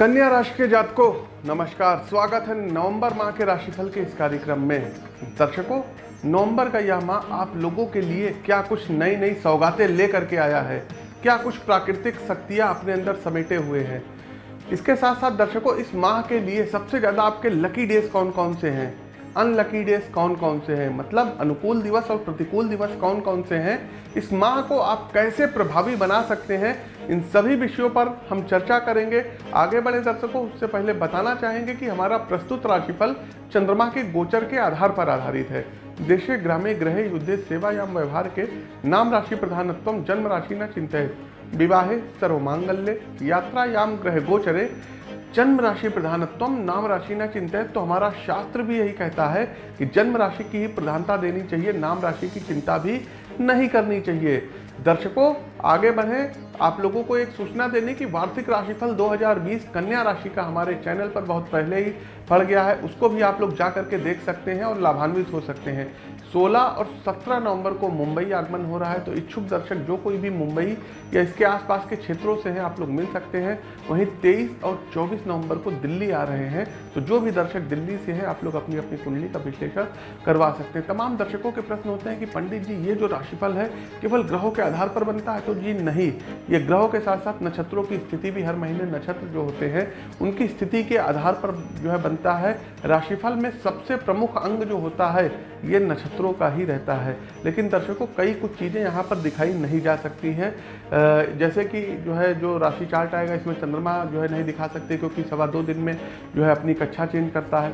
कन्या राशि के जातकों, नमस्कार। स्वागत है नवंबर माह के राशिफल के इस कार्यक्रम में। दर्शकों, नवंबर का यह माह आप लोगों के लिए क्या कुछ नई नई सौगातें लेकर के आया है? क्या कुछ प्राकृतिक शक्तियाँ अपने अंदर समेटे हुए हैं? इसके साथ साथ दर्शकों, इस माह के लिए सबसे ज़्यादा आपके लकी डेज़ कौन कौन से हैं? अनलकी डेज़ कौन कौन से हैं? मतलब अनुकूल दिवस और प्रतिकूल दिवस कौन कौन से हैं? इस माह को आप कैसे प्रभावी बना सकते हैं? इन सभी विषयों पर हम चर्चा करेंगे। आगे बढ़े दर्शकों, उससे पहले बताना चाहेंगे कि हमारा प्रस्तुत राशिफल चंद्रमा के गोचर के आधार पर आधारित है। देशे ग्रामे ग्रह युद्धे सेवा या व्यवहार के नाम राशि प्रधानत्व जन्म राशि न चिंतित विवाहे सर्वमांगल्य, यात्रायाम ग्रह गोचरे जन्म राशि प्रधानत्व नाम राशि न चिंतित तो हमारा शास्त्र भी यही कहता है कि जन्म राशि की ही प्रधानता देनी चाहिए, नाम राशि की चिंता भी नहीं करनी चाहिए। दर्शकों आगे बढ़ें। आप लोगों को एक सूचना देने की वार्षिक राशिफल 2020 कन्या राशि का हमारे चैनल पर बहुत पहले ही पड़ गया है। उसको भी आप लोग जा करके देख सकते हैं और लाभान्वित हो सकते हैं। 16 और 17 नवंबर को मुंबई आगमन हो रहा है तो इच्छुक दर्शक जो कोई भी मुंबई या इसके आसपास के क्षेत्रों से हैं, आप लोग मिल सकते हैं। वहीं 23 और 24 नवंबर को दिल्ली आ रहे हैं तो जो भी दर्शक दिल्ली से हैं, आप लोग अपनी अपनी कुंडली का विश्लेषण करवा सकते हैं। तमाम दर्शकों के प्रश्न होते हैं कि पंडित जी, ये जो राशिफल है, केवल ग्रहों के आधार पर बनता है? तो जी नहीं, ये ग्रहों के साथ साथ नक्षत्रों की स्थिति भी हर महीने नक्षत्र जो होते हैं, उनकी स्थिति के आधार पर जो है बनता है। राशिफल में सबसे प्रमुख अंग जो होता है, ये नक्षत्रों का ही रहता है। लेकिन दर्शकों, कई कुछ चीज़ें यहाँ पर दिखाई नहीं जा सकती हैं। जैसे कि जो है, जो राशि चार्ट आएगा, इसमें चंद्रमा जो है नहीं दिखा सकते क्योंकि सवा दो दिन में जो है अपनी कक्षा चेंज करता है।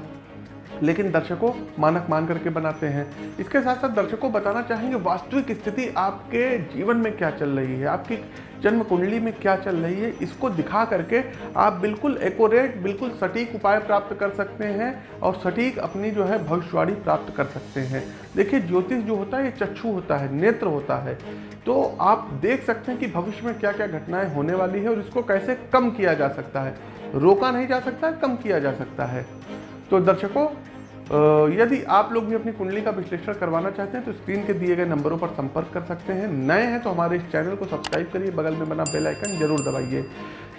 लेकिन दर्शकों मानक मान करके बनाते हैं। इसके साथ साथ दर्शकों बताना चाहेंगे वास्तविक स्थिति आपके जीवन में क्या चल रही है, आपकी जन्म कुंडली में क्या चल रही है, इसको दिखा करके आप बिल्कुल एकोरेट बिल्कुल सटीक उपाय प्राप्त कर सकते हैं और सटीक अपनी जो है भविष्यवाणी प्राप्त कर सकते हैं। देखिए, ज्योतिष जो होता है, ये चक्षु होता है, नेत्र होता है। तो आप देख सकते हैं कि भविष्य में क्या क्या घटनाएँ होने वाली है और इसको कैसे कम किया जा सकता है। रोका नहीं जा सकता, कम किया जा सकता है। तो दर्शकों यदि आप लोग भी अपनी कुंडली का विश्लेषण करवाना चाहते हैं तो स्क्रीन के दिए गए नंबरों पर संपर्क कर सकते हैं। नए हैं तो हमारे इस चैनल को सब्सक्राइब करिए, बगल में बना बेल आइकन ज़रूर दबाइए।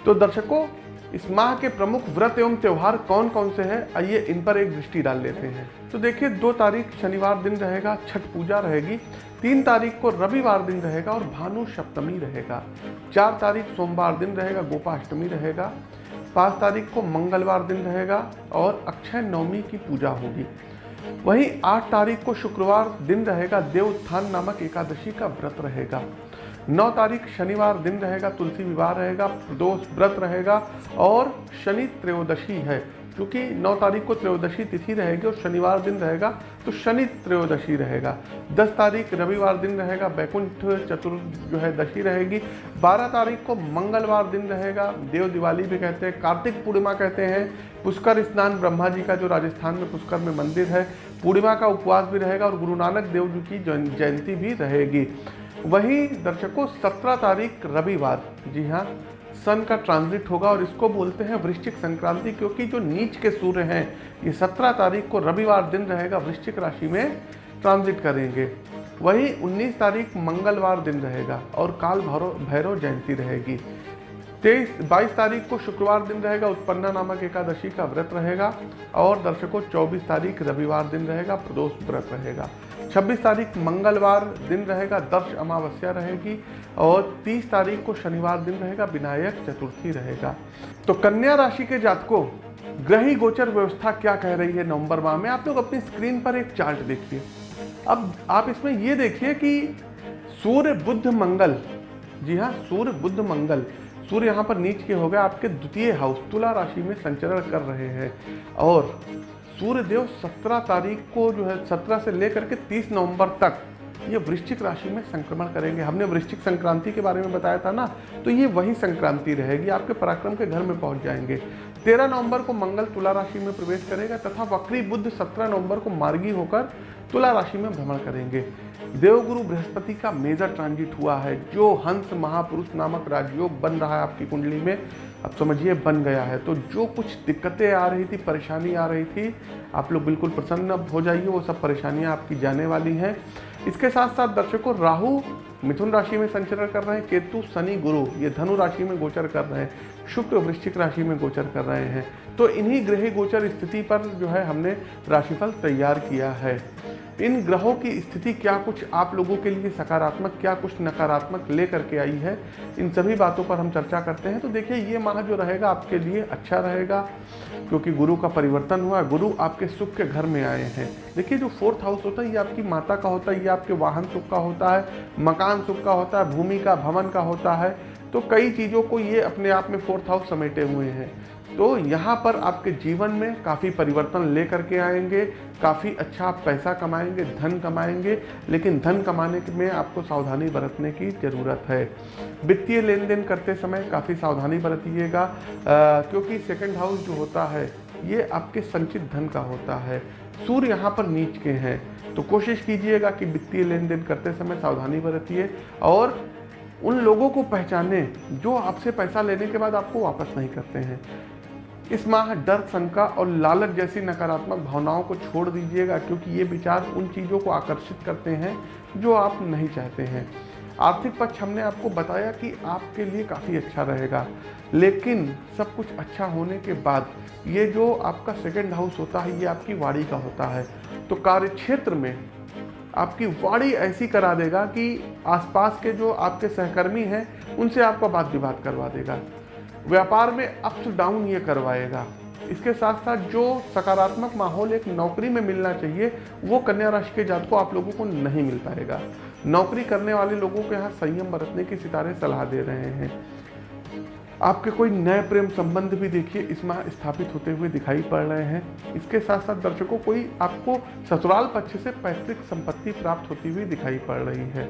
तो दर्शकों, इस माह के प्रमुख व्रत एवं त्यौहार कौन कौन से हैं? आइए इन पर एक दृष्टि डाल लेते हैं। तो देखिए, दो तारीख शनिवार दिन रहेगा, छठ पूजा रहेगी। तीन तारीख को रविवार दिन रहेगा और भानु सप्तमी रहेगा। चार तारीख सोमवार दिन रहेगा, गोपाष्टमी रहेगा। पाँच तारीख को मंगलवार दिन रहेगा और अक्षय नवमी की पूजा होगी। वहीं आठ तारीख को शुक्रवार दिन रहेगा, देवस्थान नामक एकादशी का व्रत रहेगा। नौ तारीख शनिवार दिन रहेगा, तुलसी विवाह रहेगा, प्रदोष व्रत रहेगा और शनि त्रयोदशी है। क्योंकि 9 तारीख को त्रयोदशी तिथि रहेगी और शनिवार दिन रहेगा तो शनि त्रयोदशी रहेगा। 10 तारीख रविवार दिन रहेगा बैकुंठ चतुर् जो है दशी रहेगी। 12 तारीख को मंगलवार दिन रहेगा, देव दिवाली भी कहते हैं, कार्तिक पूर्णिमा कहते हैं। पुष्कर स्नान ब्रह्मा जी का जो राजस्थान में पुष्कर में मंदिर है, पूर्णिमा का उपवास भी रहेगा और गुरु नानक देव जी की जयंती भी रहेगी। वहीं दर्शकों, सत्रह तारीख रविवार। जी हाँ सन का ट्रांजिट होगा और इसको बोलते हैं वृश्चिक संक्रांति, क्योंकि जो नीच के सूर्य हैं, ये सत्रह तारीख को रविवार दिन रहेगा, वृश्चिक राशि में ट्रांजिट करेंगे। वही 19 तारीख मंगलवार दिन रहेगा और काल भैरव भैरव जयंती रहेगी। तेईस, बाईस तारीख को शुक्रवार दिन रहेगा, उत्पन्ना नामक एकादशी का व्रत रहेगा और दर्शकों, चौबीस तारीख रविवार दिन रहेगा, प्रदोष व्रत रहेगा। छब्बीस तारीख मंगलवार दिन रहेगा, दर्श अमावस्या रहेगी और तीस तारीख को शनिवार दिन रहेगा, विनायक चतुर्थी रहेगा। तो कन्या राशि के जातकों, ग्रही गोचर व्यवस्था क्या कह रही है नवंबर माह में? आप लोग अपनी स्क्रीन पर एक चार्ट देखिए। अब आप इसमें ये देखिए कि सूर्य बुद्ध मंगल, जी हाँ सूर्य बुद्ध मंगल सूर्य यहाँ पर नीच के हो गए, आपके द्वितीय हाउस तुला राशि में संचरण कर रहे हैं। और सूर्य देव सत्रह तारीख को जो है, सत्रह से लेकर के तीस नवंबर तक ये वृश्चिक राशि में संक्रमण करेंगे। हमने वृश्चिक संक्रांति के बारे में बताया था ना तो ये वही संक्रांति रहेगी, आपके पराक्रम के घर में पहुँच जाएँगे। तेरह नवंबर को मंगल तुला राशि में प्रवेश करेगा तथा वक्री बुद्ध सत्रह नवंबर को मार्गी होकर तुला राशि में भ्रमण करेंगे। देवगुरु बृहस्पति का मेजर ट्रांजिट हुआ है, जो हंस महापुरुष नामक राजयोग बन रहा है आपकी कुंडली में। अब समझिए, बन गया है। तो जो कुछ दिक्कतें आ रही थी, परेशानी आ रही थी, आप लोग बिल्कुल प्रसन्न हो जाइए, वो सब परेशानियाँ आपकी जाने वाली हैं। इसके साथ साथ दर्शकों, राहु मिथुन राशि में संचरण कर रहे हैं, केतु शनि गुरु, ये धनु राशि में गोचर कर रहे हैं, शुक्र वृश्चिक राशि में गोचर कर रहे हैं। तो इन्हीं ग्रह गोचर स्थिति पर जो है हमने राशिफल तैयार किया है। इन ग्रहों की स्थिति क्या कुछ आप लोगों के लिए सकारात्मक, क्या कुछ नकारात्मक लेकर के आई है? इन सभी बातों पर हम चर्चा करते हैं। तो देखिए, ये माह जो रहेगा, आपके लिए अच्छा रहेगा, क्योंकि गुरु का परिवर्तन हुआ। गुरु आपके सुख के घर में आए हैं। देखिए, जो फोर्थ हाउस होता है, ये आपकी माता का होता है, ये आपके वाहन सुख का होता है, मकान सुख का होता है, भूमि का, भवन का होता है। तो कई चीज़ों को ये अपने आप में फोर्थ हाउस समेटे हुए हैं। तो यहाँ पर आपके जीवन में काफ़ी परिवर्तन ले करके आएँगे, काफ़ी अच्छा आप पैसा कमाएँगे, धन कमाएँगे, लेकिन धन कमाने में आपको सावधानी बरतने की ज़रूरत है। वित्तीय लेन देन करते समय काफ़ी सावधानी बरतिएगा क्योंकि सेकंड हाउस जो होता है, ये आपके संचित धन का होता है। सूर्य यहाँ पर नीच के हैं तो कोशिश कीजिएगा कि वित्तीय लेन देन करते समय सावधानी बरतिए और उन लोगों को पहचाने जो आपसे पैसा लेने के बाद आपको वापस नहीं करते हैं। इस माह डर, शंका और लालच जैसी नकारात्मक भावनाओं को छोड़ दीजिएगा, क्योंकि ये विचार उन चीज़ों को आकर्षित करते हैं जो आप नहीं चाहते हैं। आर्थिक पक्ष हमने आपको बताया कि आपके लिए काफ़ी अच्छा रहेगा, लेकिन सब कुछ अच्छा होने के बाद ये जो आपका सेकेंड हाउस होता है, ये आपकी वाड़ी का होता है। तो कार्य क्षेत्र में आपकी वाड़ी ऐसी करा देगा कि आसपास के जो आपके सहकर्मी हैं, उनसे आपका बात विवाद करवा देगा। व्यापार में अप्स डाउन ये करवाएगा। इसके साथ साथ जो सकारात्मक माहौल, एक नौकरी में मिलना चाहिए, वो कन्या राशि के जात को आप लोगों को नहीं मिल पाएगा। नौकरी करने वाले लोगों के यहाँ संयम बरतने की सितारे सलाह दे रहे हैं। आपके कोई नए प्रेम संबंध भी देखिए, इस माह स्थापित होते हुए दिखाई पड़ रहे हैं। इसके साथ साथ दर्शकों, कोई आपको ससुराल पक्ष से पैतृक संपत्ति प्राप्त होती हुई दिखाई पड़ रही है।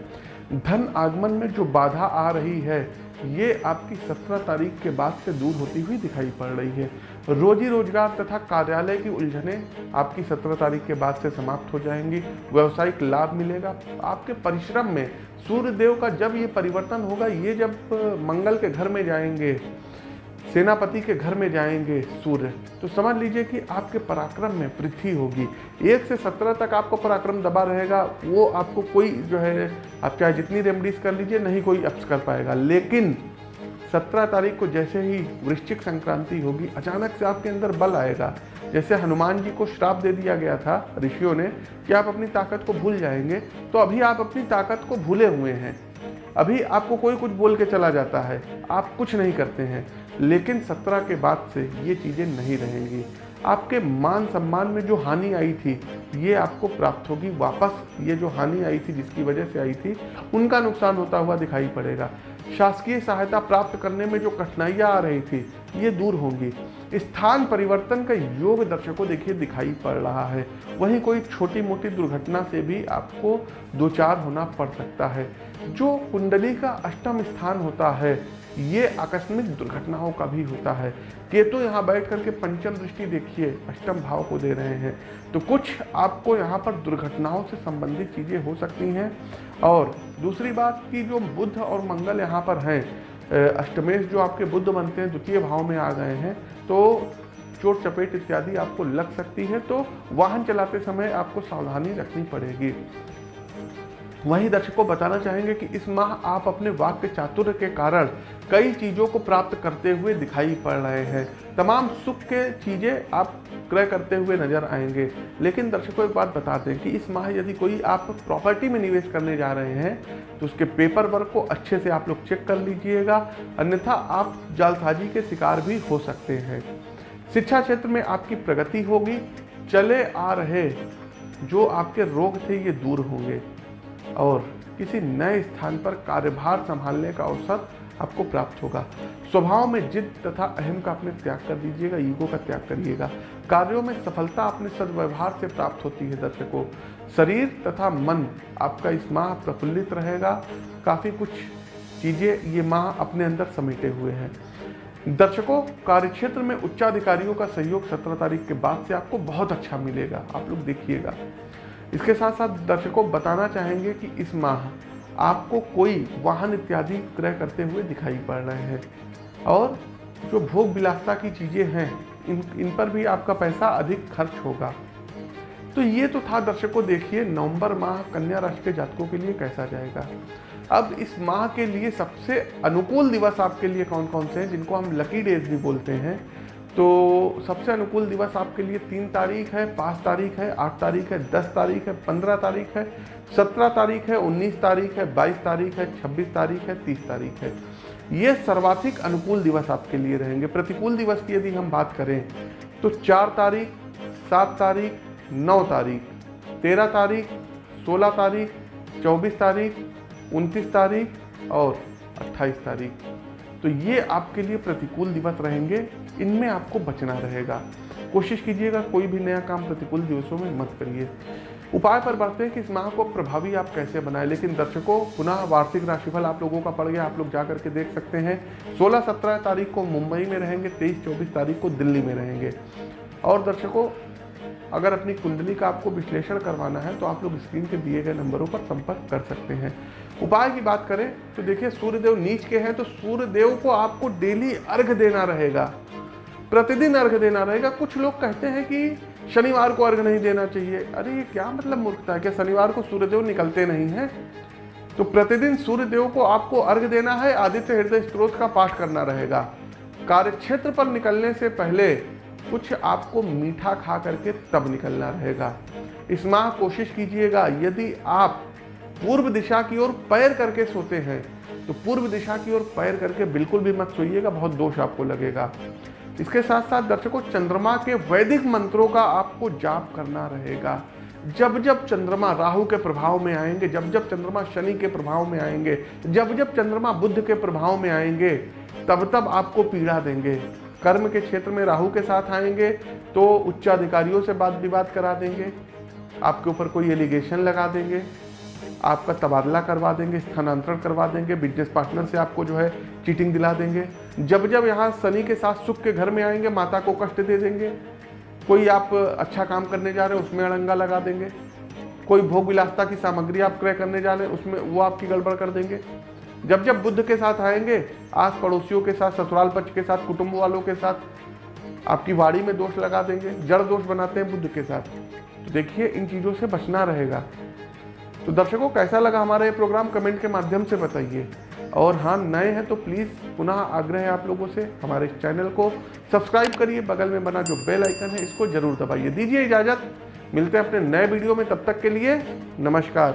धन आगमन में जो बाधा आ रही है, ये आपकी सत्रह तारीख के बाद से दूर होती हुई दिखाई पड़ रही है। रोजी रोज़गार तथा कार्यालय की उलझने आपकी सत्रह तारीख के बाद से समाप्त हो जाएँगी। व्यावसायिक लाभ मिलेगा। आपके परिश्रम में सूर्य देव का जब ये परिवर्तन होगा, ये जब मंगल के घर में जाएँगे सेनापति के घर में जाएँगे सूर्य। तो समझ लीजिए कि आपके पराक्रम में वृद्धि होगी। एक से सत्रह तक आपको पराक्रम दबा रहेगा, वो आपको कोई जो है, आप चाहे जितनी रेमडीज कर लीजिए, नहीं कोई अप्स कर पाएगा। लेकिन सत्रह तारीख को जैसे ही वृश्चिक संक्रांति होगी, अचानक से आपके अंदर बल आएगा। जैसे हनुमान जी को श्राप दे दिया गया था ऋषियों ने कि आप अपनी ताकत को भूल जाएँगे तो अभी आप अपनी ताकत को भूले हुए हैं। अभी आपको कोई कुछ बोल के चला जाता है, आप कुछ नहीं करते हैं। लेकिन सत्रह के बाद से ये चीज़ें नहीं रहेंगी। आपके मान सम्मान में जो हानि आई थी, ये आपको प्राप्त होगी वापस। ये जो हानि आई थी, जिसकी वजह से आई थी, उनका नुकसान होता हुआ दिखाई पड़ेगा। शासकीय सहायता प्राप्त करने में जो कठिनाइयाँ आ रही थी, ये दूर होंगी। स्थान परिवर्तन का योग दर्शकों देखिए दिखाई पड़ रहा है। वहीं कोई छोटी मोटी दुर्घटना से भी आपको दो चार होना पड़ सकता है। जो कुंडली का अष्टम स्थान होता है ये आकस्मिक दुर्घटनाओं का भी होता है। केतु यहाँ बैठ करके पंचम दृष्टि देखिए, अष्टम भाव को दे रहे हैं। तो कुछ आपको यहाँ पर दुर्घटनाओं से संबंधित चीज़ें हो सकती हैं। और दूसरी बात कि जो बुद्ध और मंगल यहाँ पर हैं अष्टमेश जो आपके बुद्ध बनते हैं, द्वितीय भाव में आ गए हैं तो चोट, चपेट इत्यादि आपको लग सकती है तो वाहन चलाते समय आपको सावधानी रखनी पड़ेगी। वहीं दर्शकों बताना चाहेंगे कि इस माह आप अपने वाक्य चातुर्य के कारण कई चीज़ों को प्राप्त करते हुए दिखाई पड़ रहे हैं। तमाम सुख के चीज़ें आप क्रय करते हुए नज़र आएँगे। लेकिन दर्शकों, एक बात बता दें कि इस माह यदि कोई आप प्रॉपर्टी में निवेश करने जा रहे हैं तो उसके पेपर वर्क को अच्छे से आप लोग चेक कर लीजिएगा। अन्यथा आप जालसाजी के शिकार भी हो सकते हैं। शिक्षा क्षेत्र में आपकी प्रगति होगी। चले आ रहे जो आपके रोग थे ये दूर होंगे। और किसी नए स्थान पर कार्यभार संभालने का अवसर आपको प्राप्त होगा। स्वभाव में जिद तथा अहम का अपने त्याग कर दीजिएगा, ईगो का त्याग करिएगा। कार्यों में सफलता अपने सदव्यवहार से प्राप्त होती है दर्शकों। शरीर तथा मन आपका इस माह प्रफुल्लित रहेगा। काफ़ी कुछ चीज़ें ये माह अपने अंदर समेटे हुए हैं। दर्शकों, कार्यक्षेत्र में उच्चाधिकारियों का सहयोग सत्रह तारीख के बाद से आपको बहुत अच्छा मिलेगा। आप लोग देखिएगा। इसके साथ साथ दर्शकों बताना चाहेंगे कि इस माह आपको कोई वाहन इत्यादि क्रय करते हुए दिखाई पड़ रहे हैं। और जो भोग विलासता की चीज़ें हैं, इन इन पर भी आपका पैसा अधिक खर्च होगा। तो ये तो था दर्शकों, देखिए नवंबर माह कन्या राशि के जातकों के लिए कैसा जाएगा। अब इस माह के लिए सबसे अनुकूल दिवस आपके लिए कौन कौन से हैं, जिनको हम लकी डेज़ भी बोलते हैं तो सबसे अनुकूल दिवस आपके लिए तीन तारीख है, पाँच तारीख है, आठ तारीख है, दस तारीख है, पंद्रह तारीख है, सत्रह तारीख है, उन्नीस तारीख है, बाईस तारीख है, छब्बीस तारीख है, तीस तारीख है। ये सर्वाधिक अनुकूल दिवस आपके लिए रहेंगे। प्रतिकूल दिवस की यदि हम बात करें तो चार तारीख, सात तारीख, नौ तारीख, तेरह तारीख, सोलह तारीख, चौबीस तारीख, उनतीस तारीख और अट्ठाईस तारीख। तो ये आपके लिए प्रतिकूल दिवस रहेंगे। इनमें आपको बचना रहेगा। कोशिश कीजिएगा कोई भी नया काम प्रतिकूल दिवसों में मत करिए। उपाय पर बढ़ते हैं कि इस माह को प्रभावी आप कैसे बनाएँ, लेकिन दर्शकों, पुनः वार्षिक राशिफल आप लोगों का पड़ गया, आप लोग जा करके देख सकते हैं। 16-17 तारीख को मुंबई में रहेंगे 23-24 तारीख को दिल्ली में रहेंगे। और दर्शकों, अगर अपनी कुंडली का आपको विश्लेषण करवाना है तो आप लोग स्क्रीन के दिए गए नंबरों पर संपर्क कर सकते हैं। उपाय की बात करें तो देखिए, सूर्यदेव नीच के हैं तो सूर्यदेव को आपको डेली अर्घ देना रहेगा। प्रतिदिन अर्घ देना रहेगा। कुछ लोग कहते हैं कि शनिवार को अर्घ नहीं देना चाहिए। अरे, ये क्या मतलब मूर्खता है? क्या शनिवार को सूर्यदेव निकलते नहीं हैं? तो प्रतिदिन सूर्यदेव को आपको अर्घ देना है, आदित्य हृदय स्त्रोत का पाठ करना रहेगा। कार्य क्षेत्र पर निकलने से पहले कुछ आपको मीठा खा करके तब निकलना रहेगा। इस माह कोशिश कीजिएगा, यदि आप पूर्व दिशा की ओर पैर करके सोते हैं तो पूर्व दिशा की ओर पैर करके बिल्कुल भी मत सोइएगा, बहुत दोष आपको लगेगा। इसके साथ साथ दर्शकों, चंद्रमा के वैदिक मंत्रों का आपको जाप करना रहेगा। जब जब चंद्रमा राहु के प्रभाव में आएँगे, जब जब चंद्रमा शनि के प्रभाव में आएँगे, जब जब चंद्रमा बुद्ध के प्रभाव में आएँगे, तब तब आपको पीड़ा देंगे। कर्म के क्षेत्र में राहु के साथ आएँगे तो उच्चाधिकारियों से बात विवाद करा देंगे, आपके ऊपर कोई एलिगेशन लगा देंगे, आपका तबादला करवा देंगे, स्थानांतरण करवा देंगे बिज़नेस पार्टनर से आपको जो है चीटिंग दिला देंगे। जब जब यहाँ शनि के साथ सुख के घर में आएँगे, माता को कष्ट दे देंगे। कोई आप अच्छा काम करने जा रहे हैं, उसमें अड़ंगा लगा देंगे। कोई भोग विलासता की सामग्री आप क्रय करने जा रहे हैं, उसमें वो आपकी गड़बड़ कर देंगे। जब जब बुद्ध के साथ आएँगे आस पड़ोसियों के साथ, ससुराल पक्ष के साथ, कुटुंब वालों के साथ, आपकी वाड़ी में दोष लगा देंगे, जड़ दोष बनाते हैं बुद्ध के साथ। तो देखिए, इन चीज़ों से बचना रहेगा। तो दर्शकों, कैसा लगा हमारा ये प्रोग्राम कमेंट के माध्यम से बताइए। और हाँ नए हैं तो प्लीज़ पुनः आग्रह है आप लोगों से हमारे चैनल को। सब्सक्राइब करिए, बगल में बना जो बेल आइकन है, इसको ज़रूर दबाइए। दीजिए इजाज़त। मिलते हैं अपने नए वीडियो में, तब तक के लिए नमस्कार।